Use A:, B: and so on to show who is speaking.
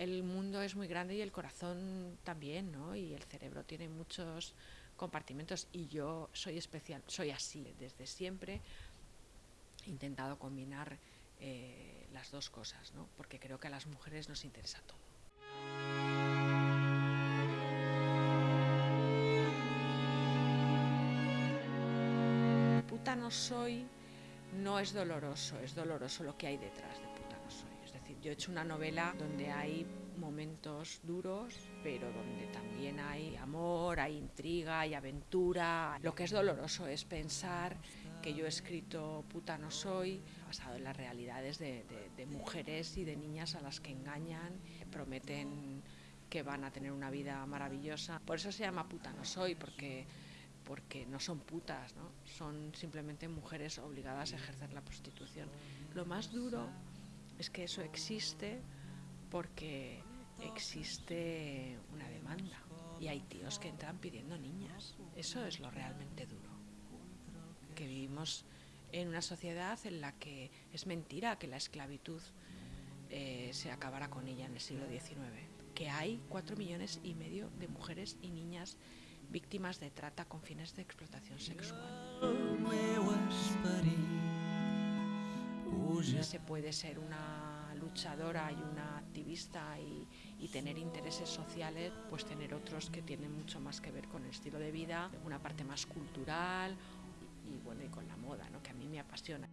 A: el mundo es muy grande y el corazón también, ¿no? Y el cerebro tiene muchos compartimentos y yo soy especial, soy así desde siempre. He intentado combinar eh, las dos cosas, ¿no? Porque creo que a las mujeres nos interesa todo. Puta no soy no es doloroso, es doloroso lo que hay detrás. Es decir, yo he hecho una novela donde hay momentos duros, pero donde también hay amor, hay intriga, hay aventura. Lo que es doloroso es pensar que yo he escrito Puta no soy, basado en las realidades de, de mujeres y de niñas a las que engañan, prometen que van a tener una vida maravillosa. Por eso se llama Puta no soy, porque porque no son putas, ¿no? son simplemente mujeres obligadas a ejercer la prostitución. Lo más duro es que eso existe porque existe una demanda y hay tíos que entran pidiendo niñas. Eso es lo realmente duro. Que vivimos en una sociedad en la que es mentira que la esclavitud eh, se acabará con ella en el siglo XIX. Que hay cuatro millones y medio de mujeres y niñas víctimas de trata con fines de explotación sexual. Se puede ser una luchadora y una activista y, y, tener intereses sociales, pues tener otros que tienen mucho más que ver con el estilo de vida, una parte más cultural y, bueno y con la moda, ¿no? que a mí me apasiona.